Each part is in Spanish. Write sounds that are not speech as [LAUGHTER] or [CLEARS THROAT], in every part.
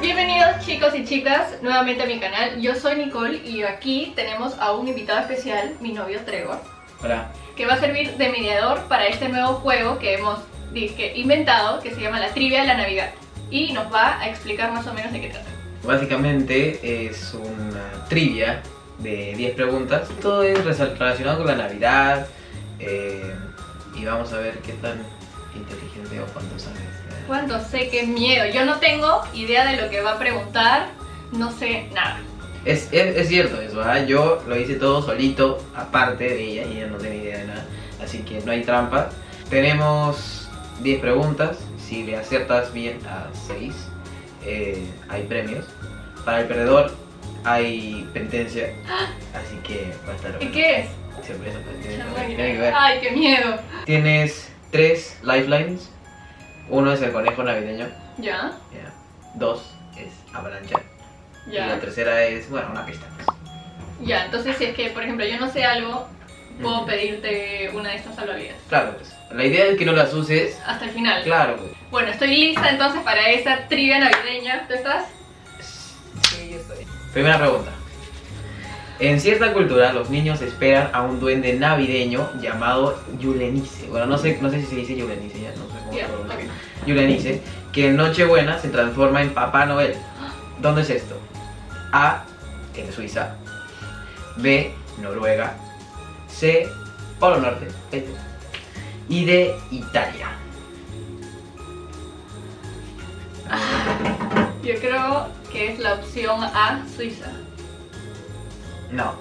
Bienvenidos chicos y chicas nuevamente a mi canal, yo soy Nicole y aquí tenemos a un invitado especial, mi novio Trevor, Hola. que va a servir de mediador para este nuevo juego que hemos inventado, que se llama la trivia de la Navidad y nos va a explicar más o menos de qué trata. Básicamente es una trivia de 10 preguntas. Todo es relacionado con la Navidad eh, y vamos a ver qué tan inteligente o cuánto sabes. eh. ¿Cuánto sé qué miedo? Yo no tengo idea de lo que va a preguntar, no sé nada. Es, es, es cierto eso, ¿ah? yo lo hice todo solito, aparte de ella, y ella no tiene idea de nada, así que no hay trampa. Tenemos 10 preguntas, si le aciertas bien a 6, hay premios. Para el perdedor hay penitencia, [GASPS] así que va a estar ¿Y bueno. qué es? Sorpresa, ver. Ay, qué miedo. Tienes 3 lifelines, uno es el conejo navideño, ¿Ya? dos es avalancha, y la tercera es, bueno, una pista. pues. Ya, entonces si es que, por ejemplo, yo no sé algo, puedo pedirte una de estas salvavidas. Claro, pues. La idea es que no las uses. Hasta el final. Claro. Bueno, estoy lista entonces para esa trivia navideña. ¿Tú estás? Sí, yo estoy. Primera pregunta. En cierta cultura, los niños esperan a un duende navideño llamado Yulenice. Bueno, no sé, no sé si se dice Yulenice, ya no sé cómo Ya, se pronuncia. ok. Yulenice, que en Nochebuena se transforma en Papá Noel. ¿Dónde es esto? A. En Suiza. B. Noruega. C. Polo Norte. este. Y D. Italia. Yo creo que es la opción A, Suiza. [LAUGHS] No.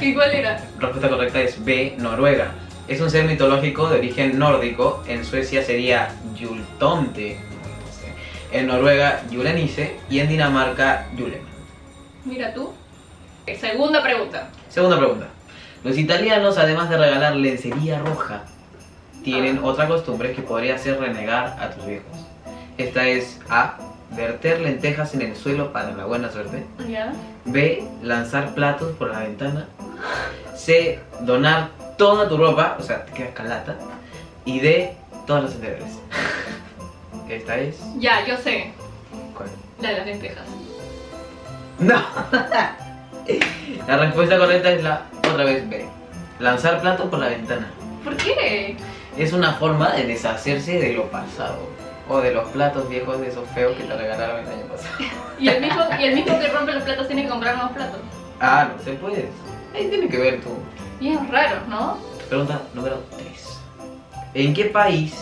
¿Y cuál era? respuesta correcta es B, Noruega. Es un ser mitológico de origen nórdico. En Suecia sería Yultomte. no sé. En Noruega, Yulenice. Y en Dinamarca, Juleman. Mira tú. Ok, Segunda pregunta. Segunda pregunta. Los italianos, además de regalar lencería roja, tienen otra costumbre que podría hacer renegar a tus viejos. Esta es A. Verter lentejas en el suelo para la buena suerte. B. Lanzar platos por la ventana. C. Donar toda tu ropa, o sea, te quedas calata. Y D. Todas las anteriores. [LAUGHS] Esta es. Ya, yo sé. ¿Cuál? La de las lentejas. ¡No! [LAUGHS] la respuesta correcta es la otra vez B. Lanzar platos por la ventana. ¿Por qué? Es una forma de deshacerse de lo pasado. O de los platos viejos de esos feos que te regalaron el año pasado. [LAUGHS] Y el mismo, y el mismo que rompe los platos tiene que comprar nuevos platos. Ah, no se puede. Ahí tiene que ver tú. Bien raros, ¿no? Pregunta número 3. ¿En qué país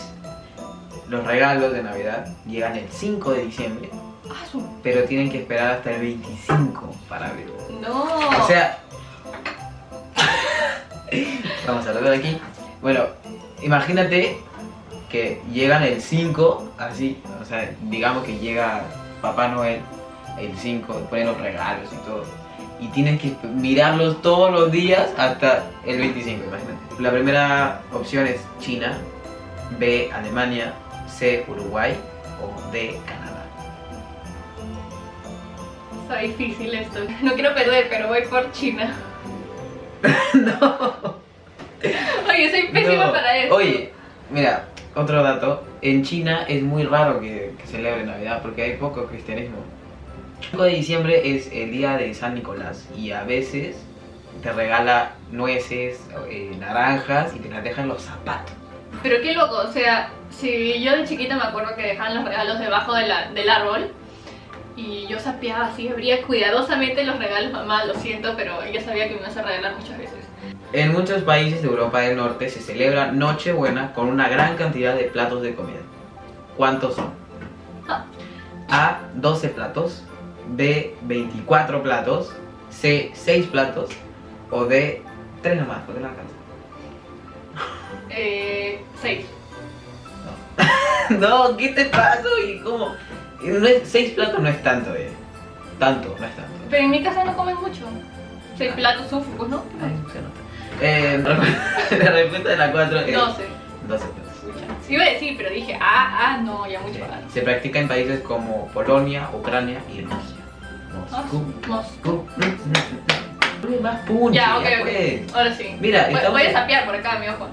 los regalos de Navidad llegan el 5 de diciembre, Ah, pero tienen que esperar hasta el 25 para abrirlo? No. O sea... Vamos a ver aquí. Bueno, imagínate que llegan el 5, así, o sea, digamos que llega Papá Noel el 5, ponen los regalos y todo. Y tienes que mirarlos todos los días hasta el 25, imagínate. La primera opción es China, B, Alemania, C, Uruguay o D, Canadá. Está difícil esto. No quiero perder, pero voy por China. [LAUGHS] no. Oye, soy pésima No. para esto. Oye, mira, otro dato. En China es muy raro que, que celebre Navidad porque hay poco cristianismo. El 5 de diciembre es el día de San Nicolás y a veces te regala nueces, eh, naranjas y te las dejan los zapatos. Pero qué loco, o sea, si yo de chiquita me acuerdo que dejaban los regalos debajo de la- del árbol y yo sapeaba así, abría cuidadosamente los regalos, mamá, lo siento, pero ella sabía que me ibas a regalar muchas veces. En muchos países de Europa del Norte se celebra Nochebuena con una gran cantidad de platos de comida. ¿Cuántos son? Ah. A. 12 platos. B. 24 platos. C. 6 platos. O D. 3 nomás, porque no alcanza. Eh, seis. [LAUGHS] no, ¿qué te pasa? ¿Y cómo? No es, 6 platos no es tanto, eh. Tanto, no es tanto. Pero en mi casa no comen mucho. Seis platos sufro, ¿no? Ay, se nota. Eh, [LAUGHS] la respuesta de la 4 es 12. 12 platos. Escucha. Iba a decir, pero dije, ah, ah, no, ya mucho más. Se practica en países como Polonia, Ucrania y Rusia. Moscú. Moscú. Moscú. Más punch, Ya, ok, pues. ok. Ahora sí. Mira, voy, estamos- voy a sapear por acá, mi ojo.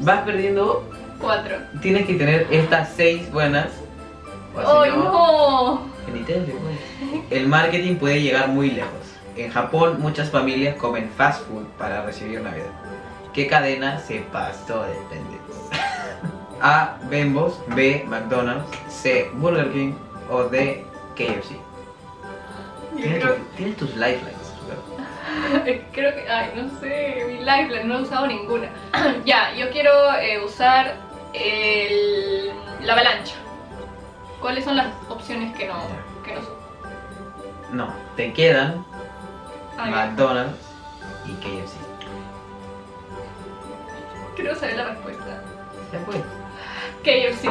Vas perdiendo, Cuatro. tienes que tener estas seis buenas. Si ¡Ay, no! penitencia, pues. El marketing puede llegar muy lejos. En Japón, muchas familias comen fast food para recibir Navidad. ¿Qué cadena se pasó de pendejos? [LAUGHS] A. Bembos. B. McDonald's. C. Burger King. O D. KFC. Tienes, creo, tu- tienes tus lifelines. [LAUGHS] creo que, ay, no sé, mi lifeline, no he usado ninguna. [CLEARS THROAT] ya, yo quiero eh, usar el, la avalancha. ¿Cuáles son las opciones que no, que no son? No, te quedan Ay, McDonald's y KFC. quiero saber la respuesta. Ya pues. KFC.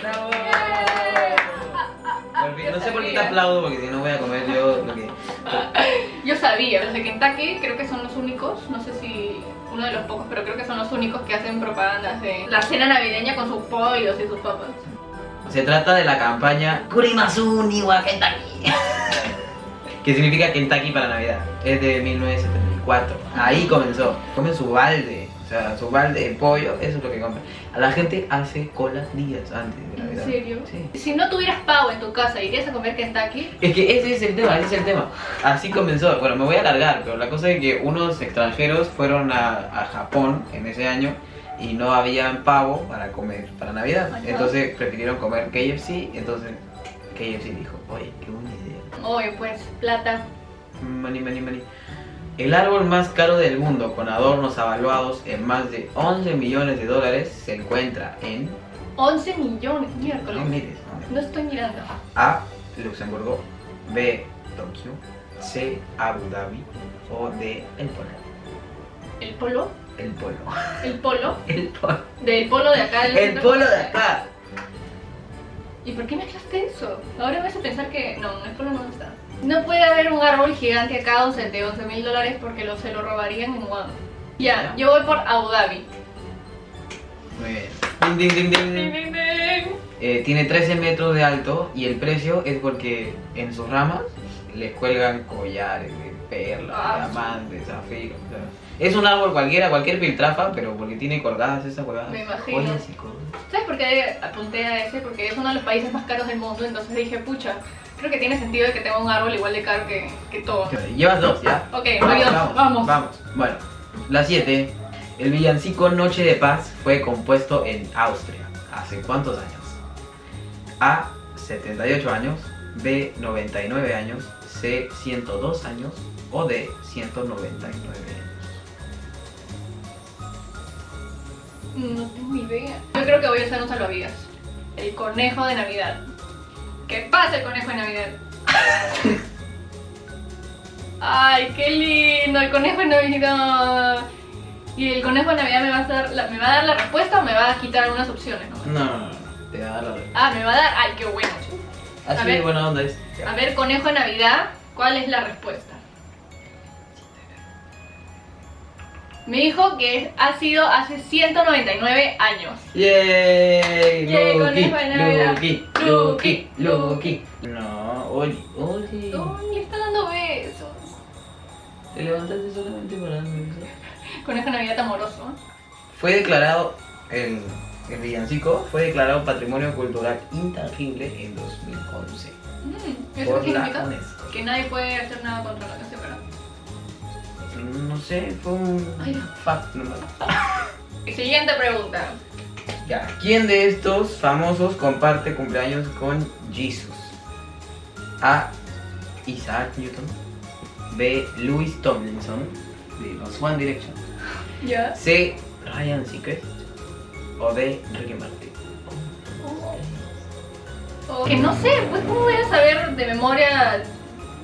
Bravo. No sé por qué te aplaudo porque si no voy a comer yo lo que. Yo sabía, los de Kentucky creo que son los únicos, no sé si uno de los pocos, pero creo que son los únicos que hacen propagandas de la cena navideña con sus pollos y sus papas. Se trata de la campaña Kurimasu ni wa Kentucky. [LAUGHS] que significa Kentucky para Navidad. Es de 1974. Ahí comenzó. Comen su balde. O sea, su balde de pollo, eso es lo que comen. A la gente hace colas días antes de ¿En Navidad. serio? Sí. Si no tuvieras pavo en tu casa, ¿irías a comer Kentucky? Es que ese es el tema, ese es el tema. Así comenzó. Bueno, me voy a alargar, pero la cosa es que unos extranjeros fueron a, a Japón en ese año y no habían pavo para comer para Navidad. Ajá. Entonces prefirieron comer KFC. Entonces KFC dijo, oye, qué buena idea. Oye, pues, plata. Money, money, money. El árbol más caro del mundo, con adornos avaluados en más de 11 millones de dólares, se encuentra en. 11 millones, No miércoles. mires, no mires. No estoy mirando. A. Luxemburgo. B. Tokio. C. Abu Dhabi. O D. El Polo. ¿El polo? El Polo. ¿El polo? [LAUGHS] El Polo. Del polo de acá. del El. Polo de acá. ¿Y por qué mezclaste eso? Ahora me hace pensar que no, el polo no está. No puede haber un árbol gigante acá o sea, de 11 mil dólares porque lo, se lo robarían en Guam. Ya, yo voy por Abu Dhabi. Muy bien. Ding, ding, ding, ding. Ding, ding, ding. Eh, tiene 13 metros de alto y el precio es porque en sus ramas les cuelgan collares de perlas, Ah, diamantes, zafiros. o sea, es un árbol cualquiera, cualquier filtrafa, pero porque tiene colgadas esas colgadas. Me imagino. joyas y cosas. ¿Sabes por qué apunté a ese? Porque es uno de los países más caros del mundo, entonces dije, pucha, creo que tiene sentido de que tenga un árbol igual de caro que, que todo. Llevas dos, ¿ya? Ok, voy dos, vamos. Vamos. Bueno, la 7. El villancico Noche de Paz fue compuesto en Austria. ¿Hace cuántos años? A. 78 años. B. 99 años. C. 102 años. O D. 199 años. No tengo idea. Yo creo que voy a usar un salvavidas. El conejo de Navidad. ¿Qué pasa el conejo de Navidad? [LAUGHS] Ay, qué lindo, el conejo de Navidad. Y el conejo de Navidad me va a dar la, me va a dar la respuesta o me va a quitar unas opciones, ¿no? No, no, no. Te va a dar la Ah, me va a dar. Ay, qué bueno. A Así ver. de buena onda es. A ver, conejo de Navidad, ¿cuál es la respuesta? Me dijo que ha sido hace 199 años. ¡Yay! Navidad. Lucky, Lucky, Lucky, Lucky. No, oye, oye. ¡Ay, le está dando besos! Te levantaste solamente para darme besos. Conejo Navidad amoroso. Fue declarado, el, el villancico fue declarado Patrimonio Cultural Intangible en 2011 Mm, ¿Eso por la significa? UNESCO. Que nadie puede hacer nada contra la canción, ¿verdad? No sé, fue un Ay, no. fact nomás. Siguiente pregunta. Ya, ¿quién de estos famosos comparte cumpleaños con Jesus? A. Isaac Newton. B. Louis Tomlinson de los One Direction. Ya. C. Ryan Seacrest. O D. Ricky Martin. Que no sé, pues cómo voy a saber de memoria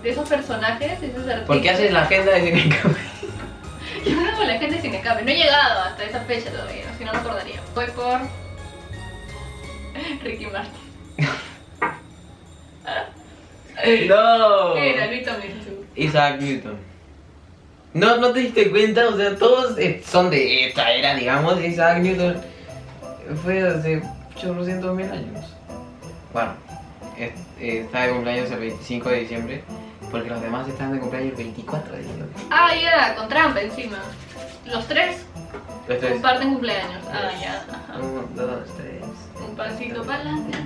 de esos personajes, de esos artistas. ¿Por qué haces la agenda de Yo no hago la gente sin escape. No he llegado hasta esa fecha todavía, si no me acordaría. Voy por Ricky Martin. [LAUGHS] ¡No! Isaac Newton. ¿No, ¿No te diste cuenta? O sea, todos eh, son de esta era, digamos. Isaac Newton fue hace 800 mil años. Bueno, está de cumpleaños el 25 de diciembre, porque los demás están de cumpleaños el 24 de diciembre. Ah, ya, con trampa encima. Los tres Los tres. comparten cumpleaños. Ah, ya. ajá. Uno, dos, tres. Un pasito para adelante.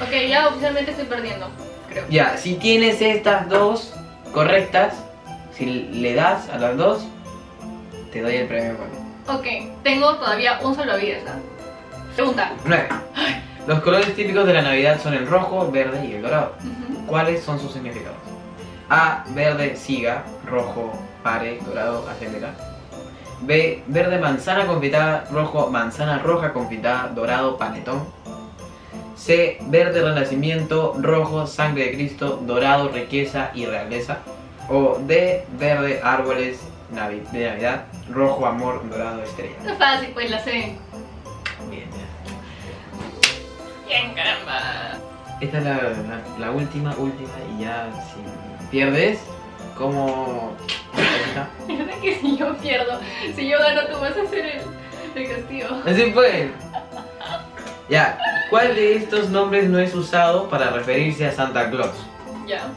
Ok, ya oficialmente estoy perdiendo, creo. Ya, si tienes estas dos correctas, si le das a las dos, te doy el premio. Bueno. Ok, tengo todavía un salvavidas. ¿ah? Pregunta. 9. Los colores típicos de la Navidad son el rojo, verde y el dorado. Ujú. ¿Cuáles son sus significados? A. Verde, siga. Rojo, pare. Dorado, acelera. B. Verde, manzana confitada. Rojo, manzana roja confitada. Dorado, panetón. C. Verde, renacimiento. Rojo, sangre de Cristo. Dorado, riqueza y realeza. O D. Verde, árboles navi- de Navidad. Rojo, amor. Dorado, estrella. No fácil, pues la sé. 100, caramba. Esta es la, última, última y ya si pierdes, como... verdad [LAUGHS] que si yo pierdo, si yo gano tú vas a hacer el, castigo. Así fue. Ya, ¿cuál de estos nombres no es usado para referirse a Santa Claus? Ya.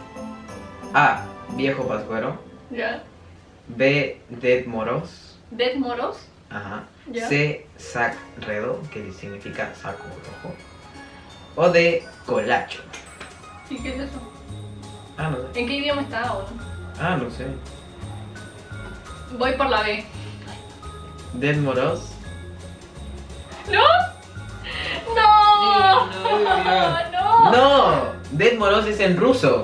A. Viejo Pascuero. Ya. B. Dead Moros. Dead Moros. Ajá. C. Sac Redo, que significa saco rojo. O D. Colacho. ¿Y qué es eso? Ah, no sé. ¿En qué idioma está ahora? Ah, no sé. Voy por la B. Dead Moros. ¿No? ¡No! Sí, no, ¡No! No, Dead Moros es en ruso.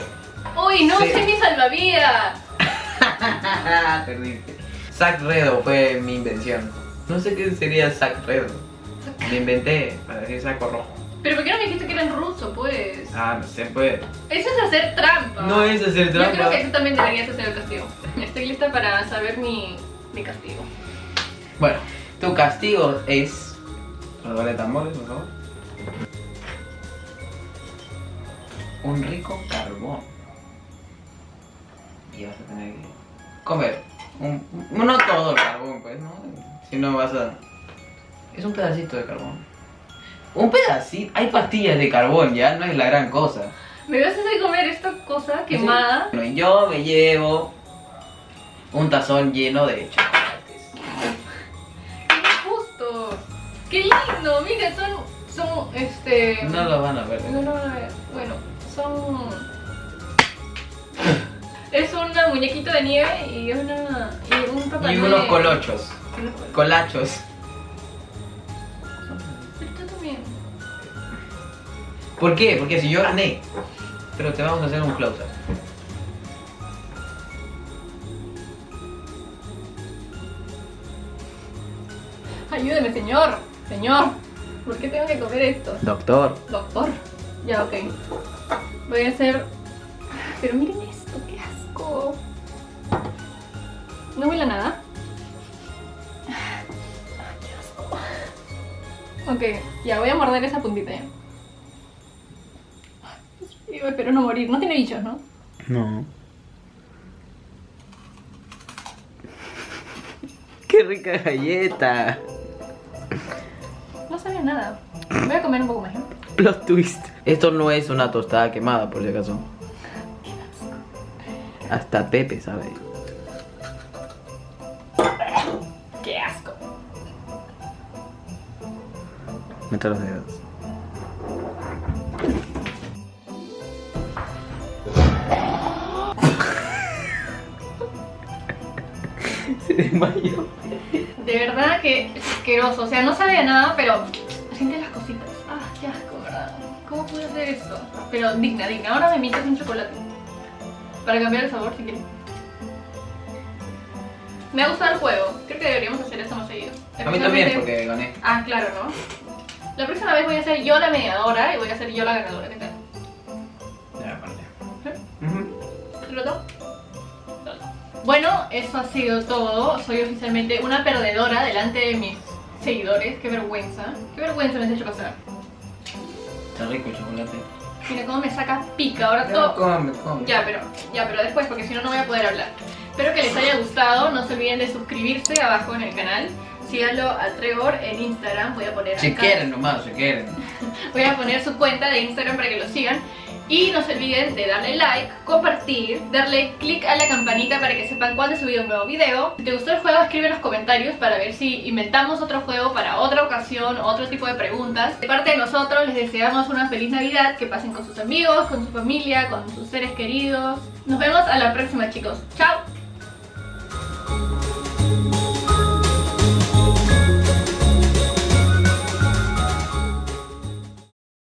¡Uy, no Sí. sé mi salvavidas! [LAUGHS] Perdiste. Sac Redo fue mi invención. No sé qué sería Sac Redo. Me inventé para decir saco rojo. ¿Pero por qué no me dijiste que era en ruso, pues? Ah, no sé, pues. Eso es hacer trampa. No es hacer Yo creo trampa. que tú también deberías hacer el castigo. Estoy lista para saber mi, mi castigo. Bueno, tu castigo es. De tambores, por favor. Un rico carbón. Y vas a tener que comer. Un- no todo el carbón, pues, ¿no? Si no vas a. Es un pedacito de carbón. Un pedacito. Hay pastillas de carbón, ya no es la gran cosa. ¿Me vas a hacer comer esta cosa quemada? Bueno, yo me llevo un tazón lleno de chocolates. ¡Qué justo! ¡Qué lindo! Mira, son. Son. Este. No lo van a ver. No, no, no, bueno, son. Es una muñequita de nieve y una. y un papá Y. Unos colochos. Colachos. ¿Por qué? Porque si yo gané. Pero te vamos a hacer un close-up. Ayúdeme, señor. Señor. ¿Por qué tengo que comer esto? Doctor. Doctor. Ya, ok. Voy a hacer. Pero miren esto, qué asco. No huele a nada. Ay, qué asco. Ok, ya voy a morder esa puntita ya. Espero no morir. No tiene bichos, ¿no? No. [LAUGHS] Qué rica galleta. No sabe a nada. Voy a comer un poco más, ¿no? Plot twist. Esto no es una tostada quemada, por si acaso. Hasta Pepe sabe. ¡Qué asco! Mete los dedos. Se desmayó. De verdad que es asqueroso. O sea, no sabe a nada, pero siente las cositas. Ah, qué asco, ¿verdad? ¿Cómo pude hacer esto? Pero digna, digna. Ahora me mientas un chocolate. Para cambiar el sabor, si quieres. Me ha gustado el juego. Creo que deberíamos hacer esto más seguido. A mí también, porque gané. Ah, claro, ¿no? La próxima vez voy a ser yo la mediadora y voy a ser yo la ganadora. ¿Qué tal? Ya, aparte. ¿Lo noto. Bueno, eso ha sido todo. Soy oficialmente una perdedora delante de mis seguidores. Qué vergüenza. Qué vergüenza me has hecho pasar. Está rico el chocolate. Mira cómo me saca pica. Ahora Ya, todo. come, come. Ya, pero, ya, pero después, porque si no, no voy a poder hablar. Espero que les haya gustado. No se olviden de suscribirse abajo en el canal. síganlo a Trevor en Instagram, voy a poner Si acá- quieren nomás, si quieren. [LAUGHS] voy a poner su cuenta de Instagram para que lo sigan. Y no se olviden de darle like, compartir, darle click a la campanita para que sepan cuándo he subido un nuevo video. Si te gustó el juego, escribe en los comentarios para ver si inventamos otro juego para otra ocasión, otro tipo de preguntas. De parte de nosotros, les deseamos una feliz Navidad, que pasen con sus amigos, con su familia, con sus seres queridos. Nos vemos a la próxima, chicos. ¡Chao!